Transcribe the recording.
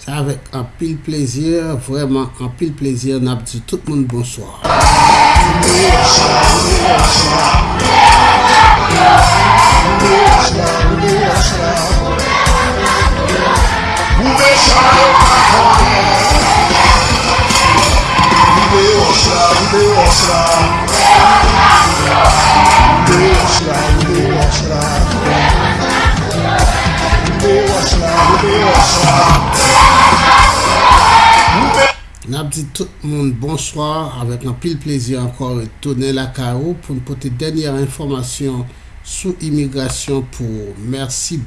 Sa avek an pil plezir, vreman an pil plezir, nap di tout moun bonsoir. Nap di tout moun bonsoir avèk nan pil plezi ankor tounen la ka ou pou nou pote denyer informasyon sou imigrasyon pou mersi.